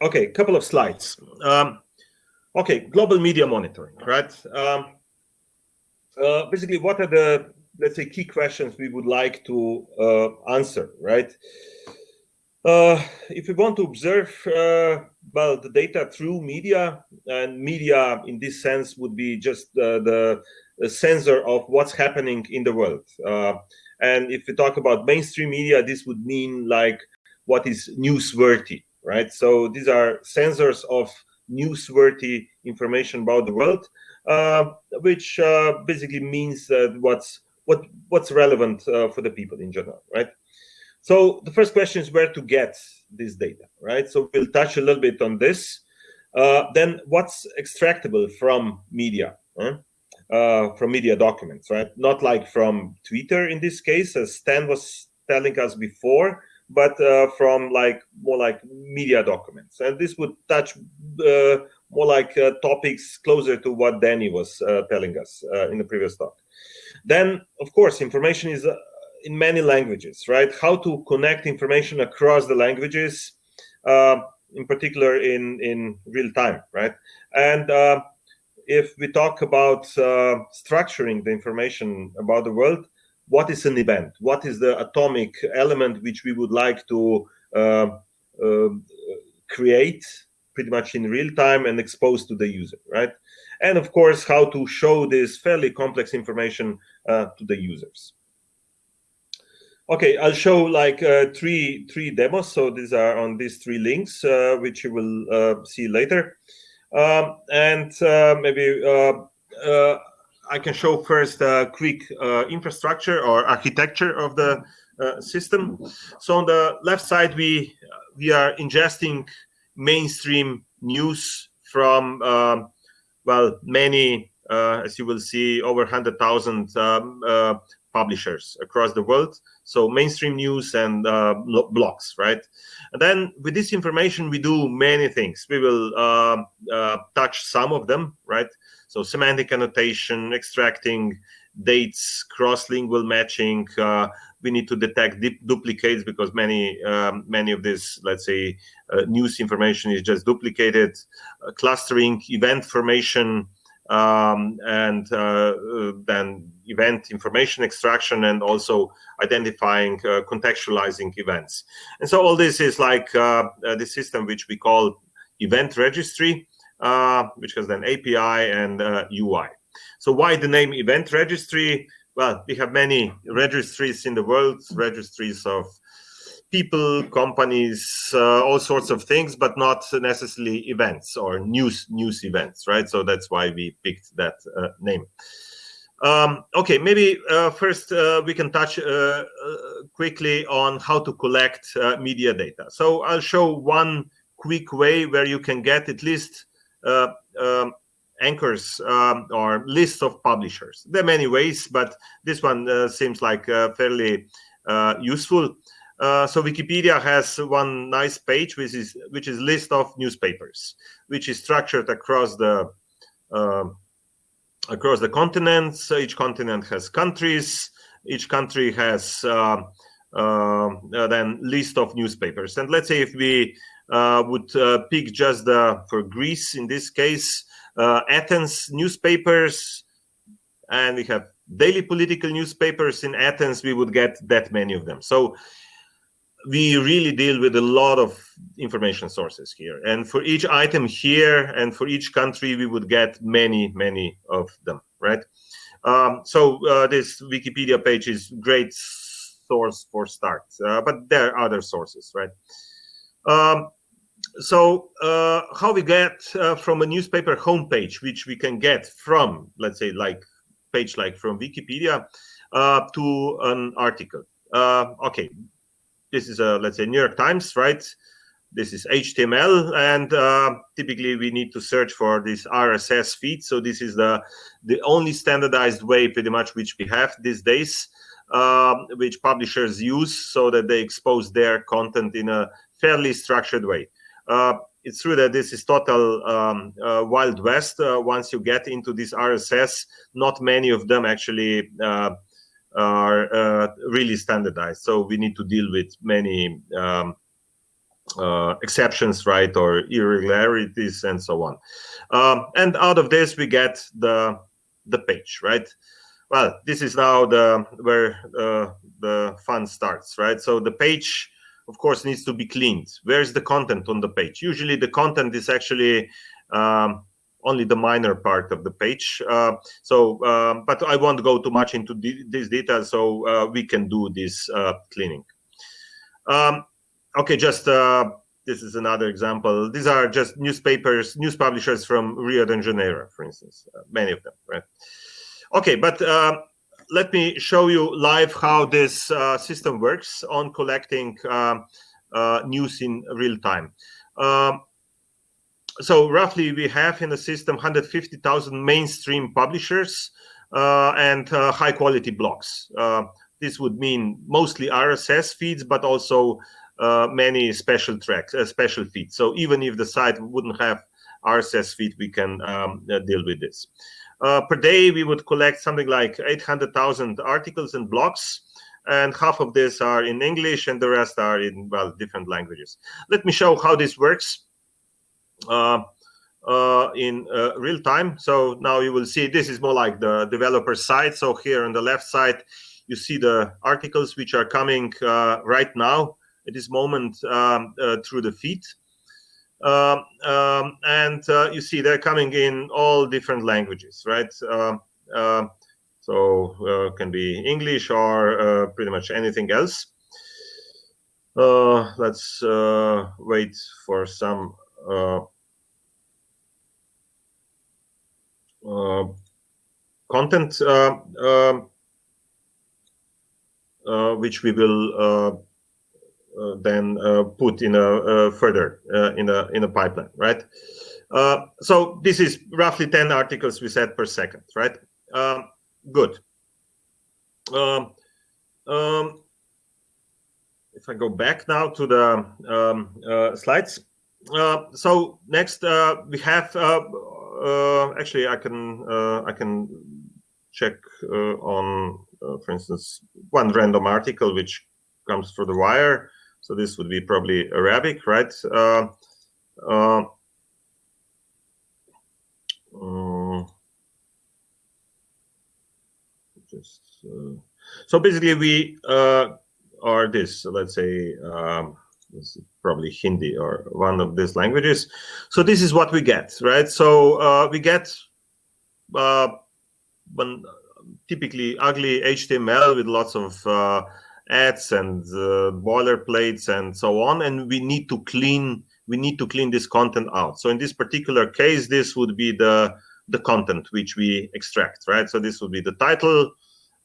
okay, a couple of slides. Um, okay, global media monitoring, right? Um, uh, basically, what are the let's say key questions we would like to uh, answer, right? Uh, if we want to observe uh, well the data through media, and media in this sense would be just the, the sensor of what's happening in the world. Uh, and if we talk about mainstream media, this would mean like what is newsworthy, right? So these are sensors of newsworthy information about the world, uh, which uh, basically means what's what what's relevant uh, for the people in general, right? So the first question is where to get this data, right? So we'll touch a little bit on this. Uh, then what's extractable from media, huh? uh, from media documents, right? Not like from Twitter in this case, as Stan was telling us before, but uh, from like more like media documents. And this would touch uh, more like uh, topics closer to what Danny was uh, telling us in the previous talk. Then, of course, information is in many languages, right? How to connect information across the languages, uh, in particular in, in real time, right? And uh, if we talk about uh, structuring the information about the world, what is an event? What is the atomic element which we would like to uh, uh, create pretty much in real time and expose to the user, right? And of course, how to show this fairly complex information uh, to the users. Okay, I'll show like uh, three three demos. So these are on these three links, uh, which you will uh, see later. Um, and maybe I can show first a quick infrastructure or architecture of the system. So on the left side, we we are ingesting mainstream news from um, well many uh, as you will see, over 100,000 um, uh, publishers across the world. So mainstream news and uh, blogs, right? And then with this information, we do many things. We will uh, uh, touch some of them, right? So semantic annotation, extracting dates, cross-lingual matching. Uh, we need to detect duplicates because many um, many of this, let's say, news information is just duplicated. clustering, event formation, um, and uh, uh, then event information extraction and also identifying uh, contextualizing events. And so all this is like uh, uh the system which we call event registry, which has then API and UI. So why the name event registry? Well, we have many registries in the world, registries of people, companies, uh, all sorts of things, but not necessarily events or news news events, right? So that's why we picked that uh, name. Um, okay, maybe uh, first uh, we can touch uh, uh, quickly on how to collect media data. So I'll show one quick way where you can get at least um, anchors um, or lists of publishers. There are many ways, but this one seems like fairly useful. Uh, so Wikipedia has one nice page, which is which is list of newspapers, which is structured across the uh, across the continents. Each continent has countries. Each country has uh, uh then list of newspapers. And let's say if we uh, would pick just the for Greece in this case, Athens newspapers, and we have daily political newspapers in Athens, we would get that many of them. So we really deal with a lot of information sources here. And for each item here and for each country, we would get many, many of them, right? Um, so uh, this Wikipedia page is great source for start, uh, but there are other sources, right? Um, so uh, how we get uh, from a newspaper homepage, which we can get from, let's say, like page like from Wikipedia uh, to an article. Uh, okay, this is a let's say New York Times, right? This is HTML, and uh, typically we need to search for this RSS feed. So this is the the only standardized way, pretty much, which we have these days, uh, which publishers use so that they expose their content in a fairly structured way. Uh, it's true that this is total um, uh, wild west. Uh, once you get into this RSS, not many of them actually uh, are uh, really standardized. So we need to deal with many um, uh, exceptions, right, or irregularities, and so on. Um, and out of this, we get the the page, right? Well, this is now the where uh, the fun starts, right? So the page, of course, needs to be cleaned. Where's the content on the page? Usually, the content is actually um, only the minor part of the page. Uh, so, um, but I won't go too much into this detail, so uh, we can do this uh, cleaning. Um, okay, just uh, this is another example. These are just newspapers, news publishers from Rio de Janeiro, for instance, uh, many of them, right? Okay, but uh, let me show you live how this uh, system works on collecting uh, uh, news in real time. Um, so roughly we have in the system 150,000 mainstream publishers and high quality blogs. this would mean mostly RSS feeds, but also uh, many special tracks, uh, special feeds. So even if the site wouldn't have RSS feed, we can um, uh, deal with this. Uh, per day, we would collect something like 800,000 articles and blogs, and half of this are in English, and the rest are in well different languages. Let me show how this works. Uh, uh, in uh, real time. So now you will see this is more like the developer side. So here on the left side, you see the articles which are coming uh, right now at this moment um, uh, through the feed. Um, um, and uh, you see they're coming in all different languages, right? Um, uh, so uh, can be English or uh, pretty much anything else. Uh, let's wait for some content um, which we will uh, then uh, put in a uh, further in a in a pipeline, right? so this is roughly 10 articles we said per second, right? Um, good. Um, um, if I go back now to the um, uh, slides. Uh, so next uh, we have actually I can I can check on for instance one random article which comes through the wire so this would be probably Arabic, right? Uh, uh, uh, just so basically we are this. So let's say um, probably Hindi or one of these languages. So this is what we get, right? So uh, we get uh, one, typically ugly HTML with lots of uh, ads and uh, boilerplates and so on and we need to clean we need to clean this content out so in this particular case this would be the the content which we extract right so this would be the title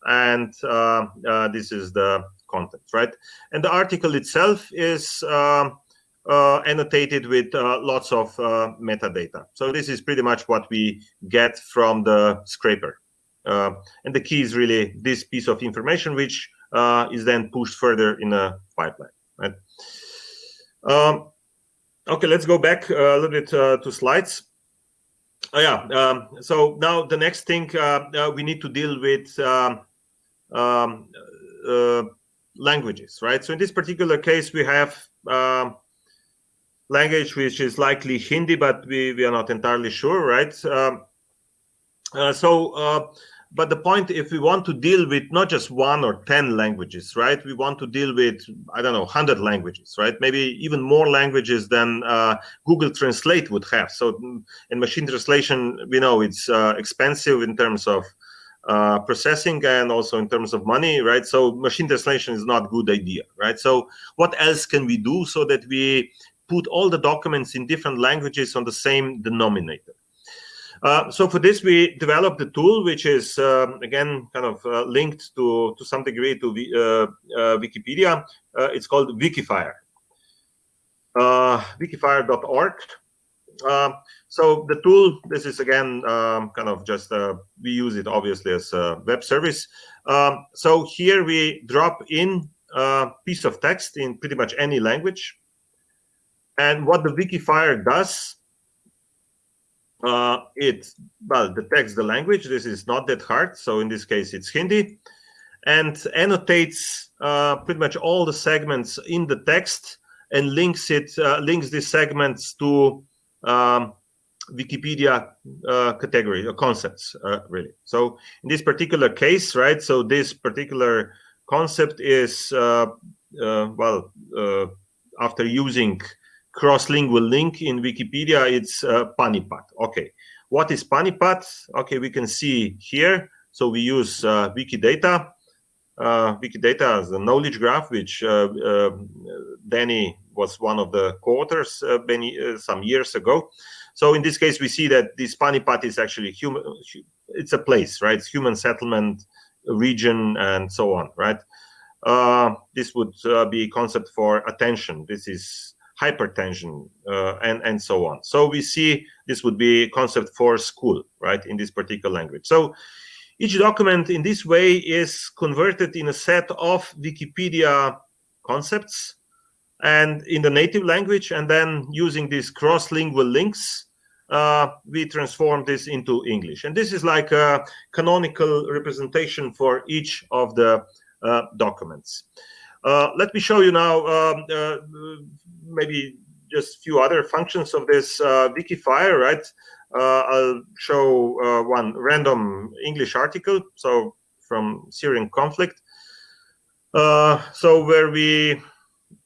and uh, uh, this is the content right and the article itself is um, uh, annotated with uh, lots of uh, metadata so this is pretty much what we get from the scraper and the key is really this piece of information which is then pushed further in a pipeline, right? Um, okay, let's go back a little bit to slides. Oh, yeah, um, so now the next thing uh, uh we need to deal with um, um uh, languages, right? So in this particular case, we have um, language which is likely Hindi, but we, we are not entirely sure, right? Um, uh, so but the point if we want to deal with not just one or 10 languages right we want to deal with i don't know 100 languages right maybe even more languages than uh, google translate would have so mm, in machine translation we know it's uh, expensive in terms of uh, processing and also in terms of money right so machine translation is not a good idea right so what else can we do so that we put all the documents in different languages on the same denominator uh, so for this, we developed a tool which is um, again kind of uh, linked to to some degree to uh, uh, Wikipedia. Uh, it's called Wikifier. Wikifier.org. so the tool, this is again um, kind of just we use it obviously as a web service. Um, so here we drop in a piece of text in pretty much any language. And what the Wikifier does uh, it well detects the language. This is not that hard. So in this case, it's Hindi, and annotates uh, pretty much all the segments in the text and links it uh, links these segments to um, Wikipedia uh, category or concepts, uh, really. So in this particular case, right, so this particular concept is, uh, uh well, uh, after using cross-lingual link in Wikipedia, it's uh, Panipat. Okay, what is Panipat? Okay, we can see here. So we use Wikidata. Wikidata as a knowledge graph, which Danny was one of the co-authors many, some years ago. So in this case, we see that this Panipat is actually human. It's a place, right? It's human settlement region and so on, right? Uh, this would uh, be concept for attention. This is hypertension uh, and and so on. So we see this would be concept for school, right? In this particular language. So each document in this way is converted in a set of Wikipedia concepts and in the native language, and then using these cross-lingual links uh, we transform this into English. And this is like a canonical representation for each of the uh, documents. Uh, let me show you now um, uh, maybe just a few other functions of this uh, Wikifier, right? Uh, I'll show one random English article, so from Syrian conflict. so where we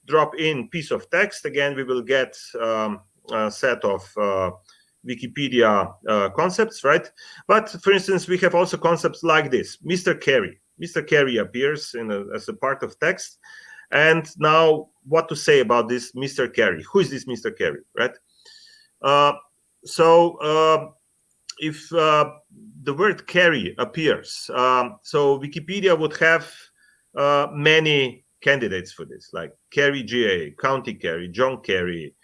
drop in piece of text, again, we will get um, a set of Wikipedia uh, concepts, right? But for instance, we have also concepts like this, Mr. Kerry. Mr. Kerry appears in a, as a part of text. And now what to say about this Mr. Kerry? Who is this Mr. Kerry, right? Uh, so uh, if uh, the word Kerry appears, um, so Wikipedia would have uh, many candidates for this, like Kerry GA, County Kerry, John Kerry,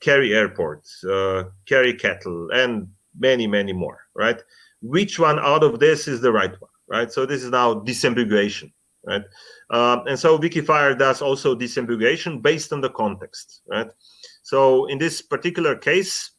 Kerry Airport, uh, Kerry Kettle, and many, many more, right? Which one out of this is the right one, right? So this is now disambiguation, right? Um, and so Wikifier does also disambiguation based on the context, right? So in this particular case,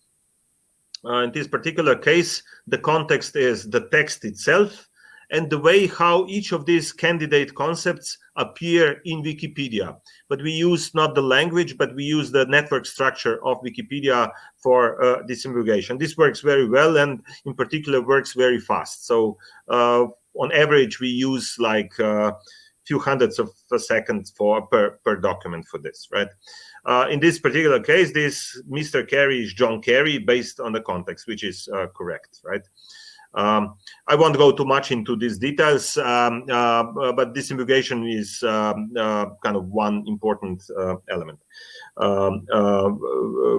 uh, in this particular case, the context is the text itself and the way how each of these candidate concepts appear in Wikipedia. But we use not the language, but we use the network structure of Wikipedia for uh, disambiguation. This works very well and in particular works very fast. So uh, on average, we use like uh, few hundreds of a second for per, per document for this, right? Uh, in this particular case, this Mr. Kerry is John Kerry based on the context, which is uh, correct, right? Um, I won't go too much into these details, um, uh, but disambiguation is um, uh, kind of one important uh, element, um, uh,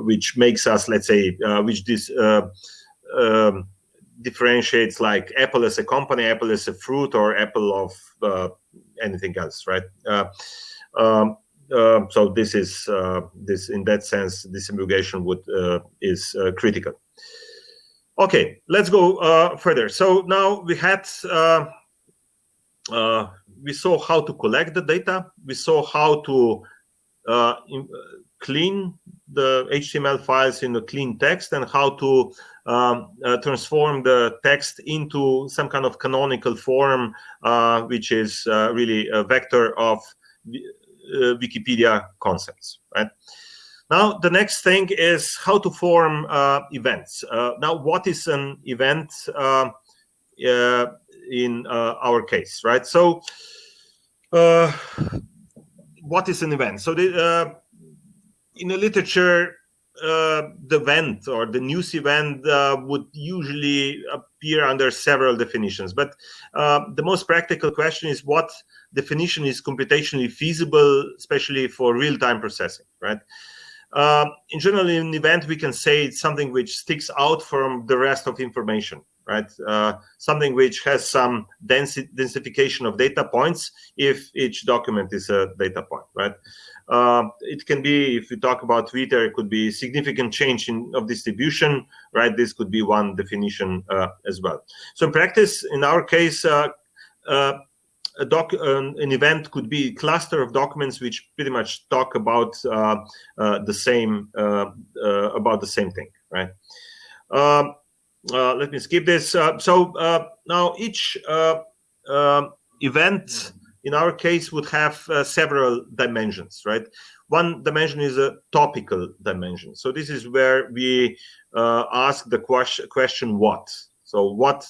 which makes us, let's say, uh, which this uh, um, differentiates like Apple as a company, Apple as a fruit, or Apple of anything else, right? Um, so this is this in that sense, disambiguation would is critical. Okay, let's go uh, further. So now we had, uh, uh, we saw how to collect the data. We saw how to uh, in, clean the HTML files in a clean text and how to um, uh, transform the text into some kind of canonical form, uh, which is really a vector of Wikipedia concepts, right? Now, the next thing is how to form uh, events. Uh, now, what is an event uh, uh in uh, our case, right? So, uh, what is an event? So, the, in the literature, the event or the news event would usually appear under several definitions. But the most practical question is what definition is computationally feasible, especially for real-time processing, right? Uh, in general, in an event, we can say it's something which sticks out from the rest of information, right? Uh, something which has some densi densification of data points if each document is a data point, right? Uh, it can be, if we talk about Twitter, it could be significant change in of distribution, right? This could be one definition uh, as well. So in practice, in our case, uh, uh, doc, an, event could be a cluster of documents which pretty much talk about uh, uh, the same about the same thing, right? Um, let me skip this. So now each event in our case, would have uh, several dimensions, right? One dimension is a topical dimension. So this is where we uh, ask the question, question what? So what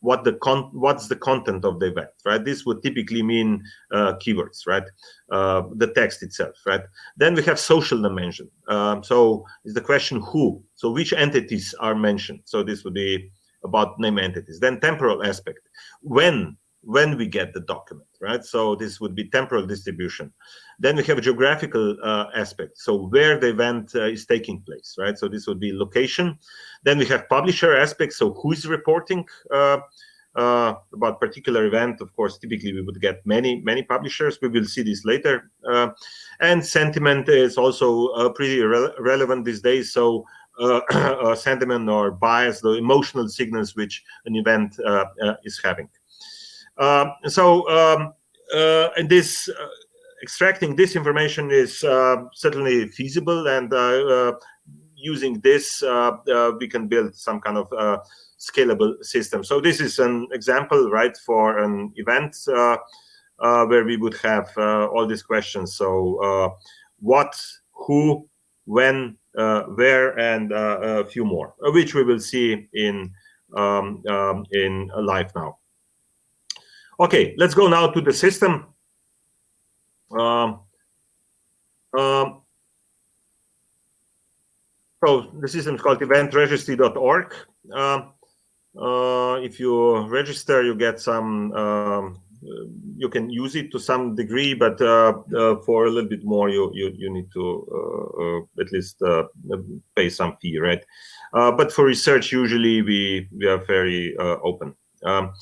what the con what's the content of the event right? This would typically mean uh, keywords right? Uh, the text itself right? Then we have social dimension. Um, so is the question who? So which entities are mentioned? So this would be about name entities. Then temporal aspect. When when we get the document right? So this would be temporal distribution. Then we have geographical uh, aspect. So where the event uh, is taking place right? So this would be location. Then we have publisher aspect. So who is reporting uh, uh about particular event? Of course typically we would get many many publishers. We will see this later uh, and sentiment is also uh, pretty re relevant these days. So sentiment or bias the emotional signals which an event is having um, so um, uh, and this uh, extracting this information is uh, certainly feasible and using this we can build some kind of scalable system. So this is an example, right, for an event uh, uh, where we would have uh, all these questions. So what, who, when, where, and a few more, which we will see in um, um, in live now. Okay, let's go now to the system. Um, um, so the system is called eventregistry.org. Uh, uh, if you register, you get some, um, you can use it to some degree, but uh, uh, for a little bit more, you you, you need to uh, uh, at least pay some fee, right? but for research, usually we we are very open. Um,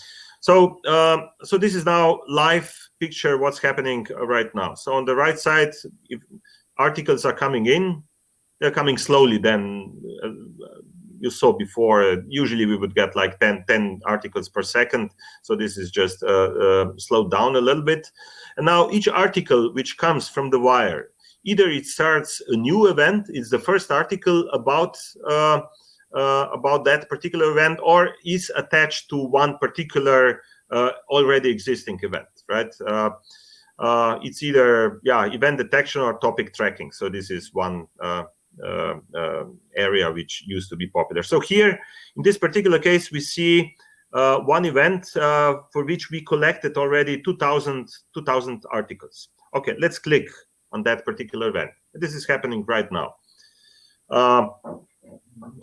so, um, so this is now live picture what's happening right now. So on the right side, if articles are coming in, they're coming slowly. Then uh, you saw before, usually we would get like 10, 10 articles per second. So this is just uh, uh, slowed down a little bit. And now each article which comes from the wire, either it starts a new event, it's the first article about uh, about that particular event or is attached to one particular uh, already existing event, right? Uh, uh it's either yeah event detection or topic tracking. So this is one uh, uh, area which used to be popular. So here in this particular case, we see one event for which we collected already 2,000 2000 articles. Okay, let's click on that particular event. This is happening right now.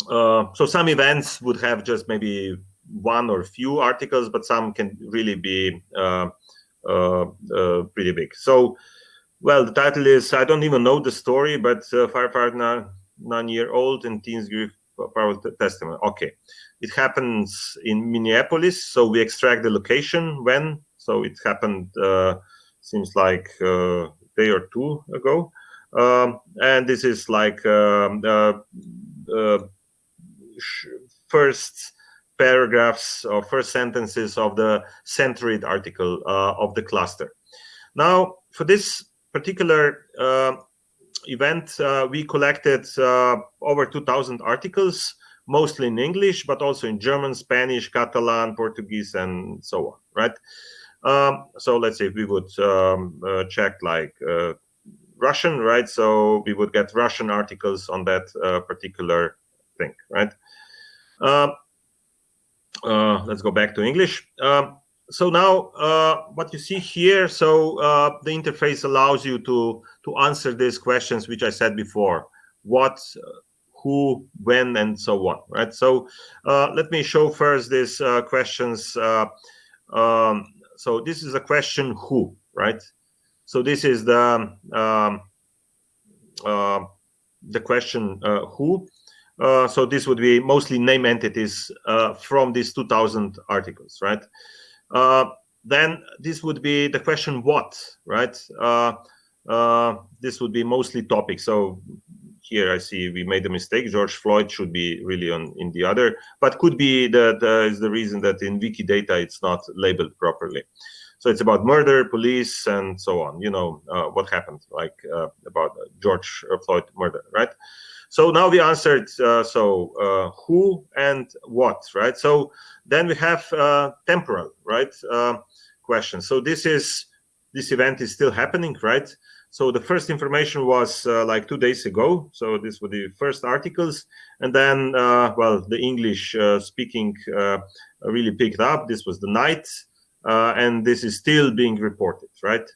Uh, so some events would have just maybe one or few articles, but some can really be uh, uh, uh pretty big. So, well, the title is, I don't even know the story, but uh, firefighter nine-year-old and teens give powerful testimony. Okay, it happens in Minneapolis, so we extract the location when, so it happened, seems like a day or two ago. Um, and this is like um, uh, first paragraphs or first sentences of the centroid article uh, of the cluster. Now, for this particular uh, event, uh, we collected uh, over 2,000 articles, mostly in English, but also in German, Spanish, Catalan, Portuguese, and so on, right? Um, so let's say we would um, uh, check like Russian, right? So we would get Russian articles on that particular thing, right? Uh, uh, let's go back to English. Um, so now uh, what you see here, so uh, the interface allows you to, to answer these questions, which I said before, what, who, when, and so on, right? So uh, let me show first these uh, questions. Um, so this is a question who, right? So this is the um, the question who uh, so this would be mostly name entities uh, from these 2000 articles, right? Uh, then this would be the question what, right? Uh, uh, this would be mostly topics. So here I see we made a mistake. George Floyd should be really on in the other, but could be that is the reason that in Wikidata it's not labeled properly. So it's about murder, police, and so on. You know what happened, like about George Floyd murder, right? So now we answered, uh, so uh, who and what, right? So then we have uh, temporal, right? Uh, question. So this is this event is still happening, right? So the first information was uh, like two days ago. So this were the first articles, and then uh, well, the English uh, speaking uh, really picked up. This was the night, uh, Uh, and this is still being reported, right?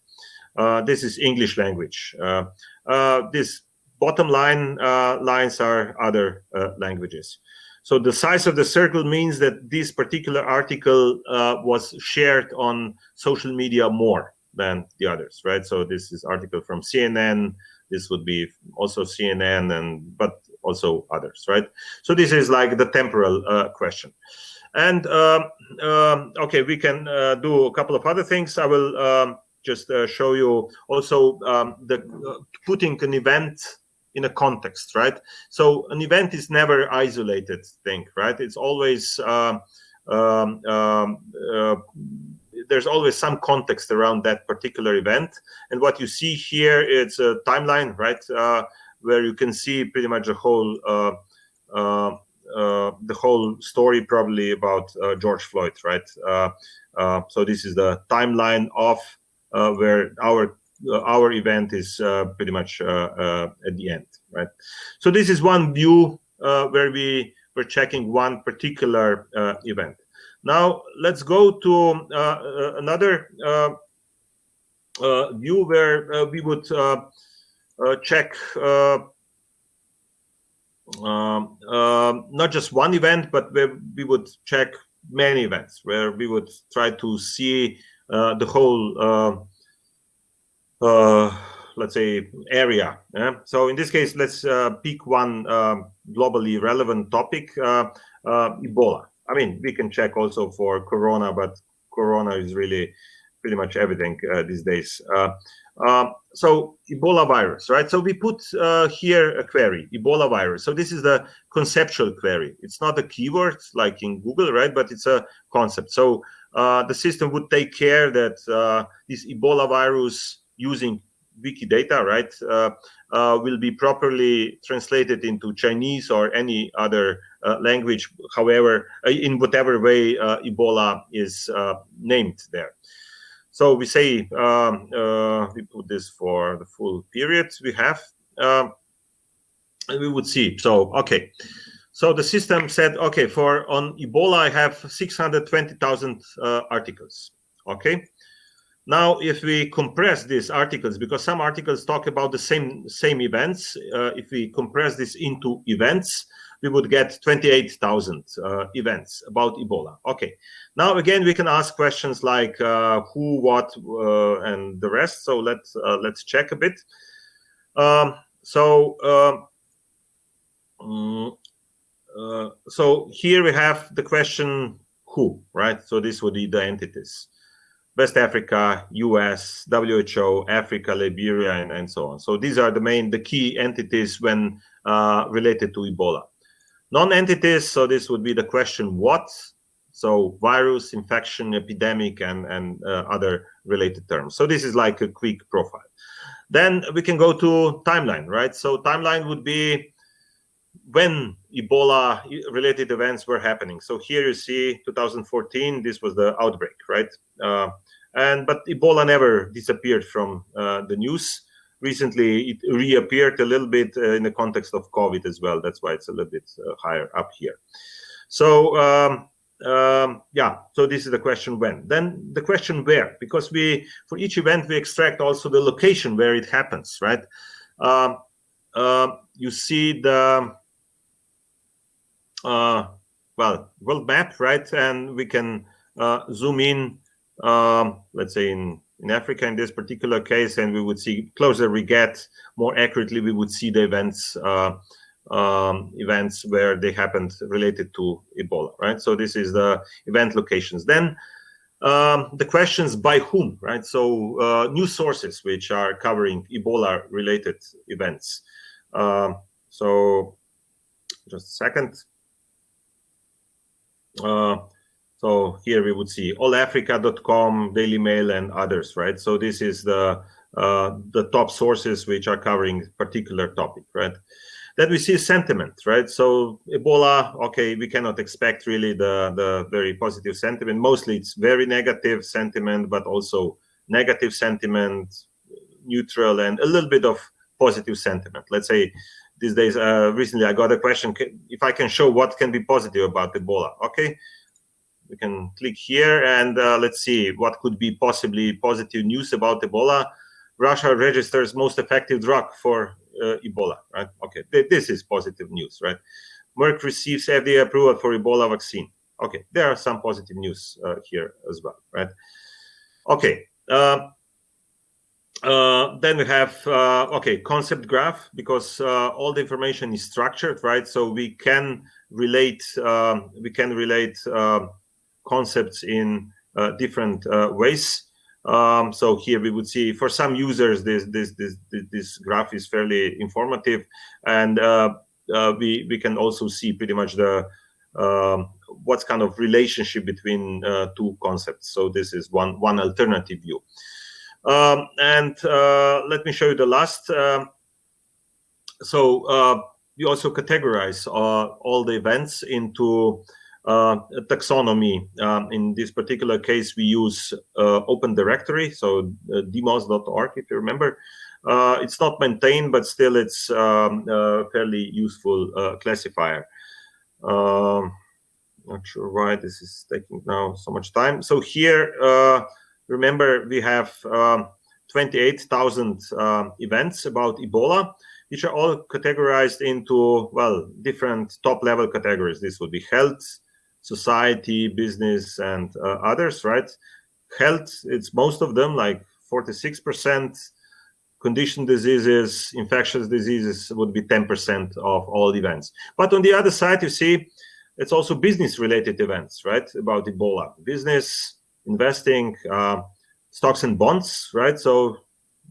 Uh, this is English language. Uh, uh, this bottom line lines are other languages. So the size of the circle means that this particular article was shared on social media more than the others, right? So this is article from CNN. This would be also CNN, and but also others, right? So this is like the temporal uh, question. And uh, okay, we can uh, do a couple of other things. I will um, just uh, show you also um, the uh, putting an event in a context, right? So an event is never isolated thing, right? It's always um, um, um uh, there's always some context around that particular event. And what you see here, it's a timeline, right, uh, where you can see pretty much the whole uh Uh, the whole story probably about uh, George Floyd, right? Uh, uh so this is the timeline of uh, where our our event is pretty much at the end, right? So this is one view where we were checking one particular event. Now let's go to uh, uh, another uh, view where we would check um, not just one event, but where we would check many events, where we would try to see the whole uh, let's say area yeah? so in this case let's uh, pick one uh, globally relevant topic ebola I mean, we can check also for Corona, but Corona is really pretty much everything uh, these days. Uh, uh, so Ebola virus, right? So we put uh, here a query, Ebola virus. So this is the conceptual query. It's not a keyword like in Google, right? But it's a concept. So uh, the system would take care that uh, this Ebola virus using Wikidata, right, will be properly translated into Chinese or any other uh, language, however, uh, in whatever way uh, Ebola is named there. So we say um, we put this for the full period we have. Um, and we would see. So, okay. So the system said, okay, for on Ebola, I have 620,000 uh, articles. Okay. Now, if we compress these articles, because some articles talk about the same same events, uh, if we compress this into events, we would get 28,000 uh, events about Ebola. Okay, now again we can ask questions like uh, who, what, uh, and the rest. So let's uh, let's check a bit. Um, so um, mm, uh, so here we have the question who, right? So this would be the entities. West Africa, US, WHO, Africa, Liberia, and, and so on. So these are the main, the key entities when uh, related to Ebola. Non-entities, so this would be the question what? So virus, infection, epidemic, and, and uh, other related terms. So this is like a quick profile. Then we can go to timeline, right? So timeline would be when Ebola related events were happening. So here you see 2014, this was the outbreak, right? Uh, and but Ebola never disappeared from uh, the news recently it reappeared a little bit uh, in the context of COVID as well. That's why it's a little bit uh, higher up here. So um, um, yeah, so this is the question when. Then the question where, because we for each event we extract also the location where it happens, right? Um, uh, you see the uh, well world map, right? And we can uh, zoom in, um, let's say in in Africa in this particular case, and we would see closer we get, more accurately we would see the events uh, um, events where they happened related to Ebola, right? So this is the event locations. Then um, the questions by whom, right? So uh, news sources which are covering Ebola related events. Um, so just a second. Uh, so here we would see allafrica.com, Daily Mail, and others, right? So this is the uh, the top sources which are covering particular topic, right? Then we see sentiment, right? So Ebola, okay, we cannot expect really the, the very positive sentiment. Mostly it's very negative sentiment, but also negative sentiment, neutral, and a little bit of positive sentiment. Let's say these days, uh, recently I got a question, if I can show what can be positive about Ebola. Okay, we can click here and uh, let's see what could be possibly positive news about Ebola. Russia registers most effective drug for uh, Ebola, right? Okay, this is positive news, right? Merck receives FDA approval for Ebola vaccine. Okay, there are some positive news uh, here as well, right? Okay, uh, uh, then we have uh, okay concept graph because uh, all the information is structured right so we can relate um, we can relate um, concepts in uh, different ways um, so here we would see for some users this this this this graph is fairly informative, and uh, uh, we we can also see pretty much the um, what's kind of relationship between uh, two concepts. So this is one one alternative view. Um, and uh, let me show you the last. Um, so uh, we also categorize uh, all the events into uh, taxonomy. Um, in this particular case, we use uh, Open Directory, so uh, dmoz.org, if you remember. Uh, it's not maintained, but still it's um, fairly useful uh, classifier. Um, not sure why this is taking now so much time. So here, uh, remember, we have um, 28,000 events about Ebola which are all categorized into well different top level categories this would be health society, business, and uh, others, right? Health, it's most of them, like 46%. Condition diseases, infectious diseases would be 10% of all events. But on the other side, you see, it's also business-related events, right? About Ebola, business, investing, uh, stocks and bonds, right? So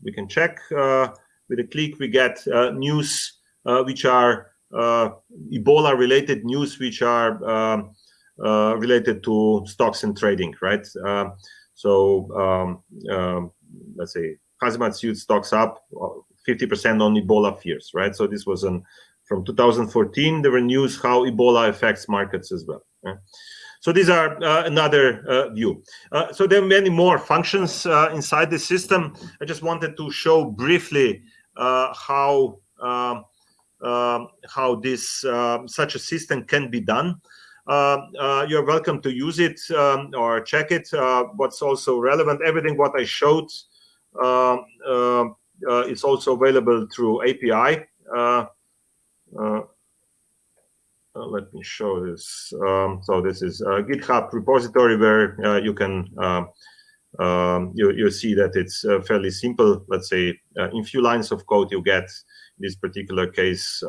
we can check uh, with a click. We get uh, news uh, which are uh, Ebola-related news, which are um, related to stocks and trading, right? Uh, so um, um, let's say Hazmat suit stocks up 50% on Ebola fears, right? So this was an, from 2014, there were news how Ebola affects markets as well. Right? So these are uh, another uh, view. Uh, so there are many more functions uh, inside the system. I just wanted to show briefly how um, um how this such a system can be done. Uh, uh, you're welcome to use it um, or check it. Uh, what's also relevant, everything what I showed um, is also available through API. Uh, let me show this. Um, so this is a GitHub repository where uh, you can uh, um, you you see that it's fairly simple. Let's say in few lines of code you get this particular case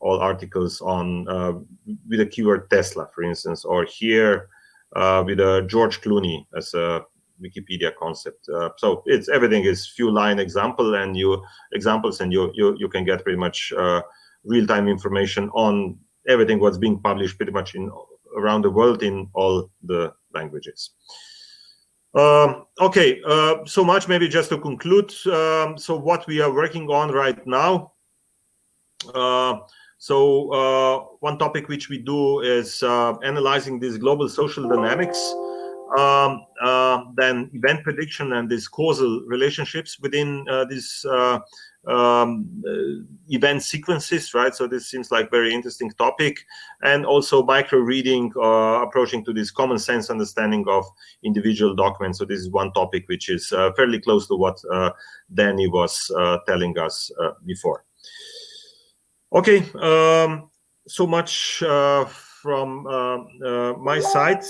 all articles on uh, with the keyword Tesla, for instance, or here uh, with a George Clooney as a Wikipedia concept. Uh, so it's everything is few line example and you examples, and you you you can get pretty much uh, real time information on everything what's being published pretty much in around the world in all the languages. Um, okay, uh, so much maybe just to conclude. Um, so what we are working on right now. Uh, so uh, one topic which we do is uh, analyzing these global social dynamics, um, uh, then event prediction and these causal relationships within uh, these uh, um, uh, event sequences, right? So this seems like very interesting topic, and also micro reading, approaching to this common sense understanding of individual documents. So this is one topic which is fairly close to what Danny was telling us before. Okay, um, so much uh, from uh, uh, my side.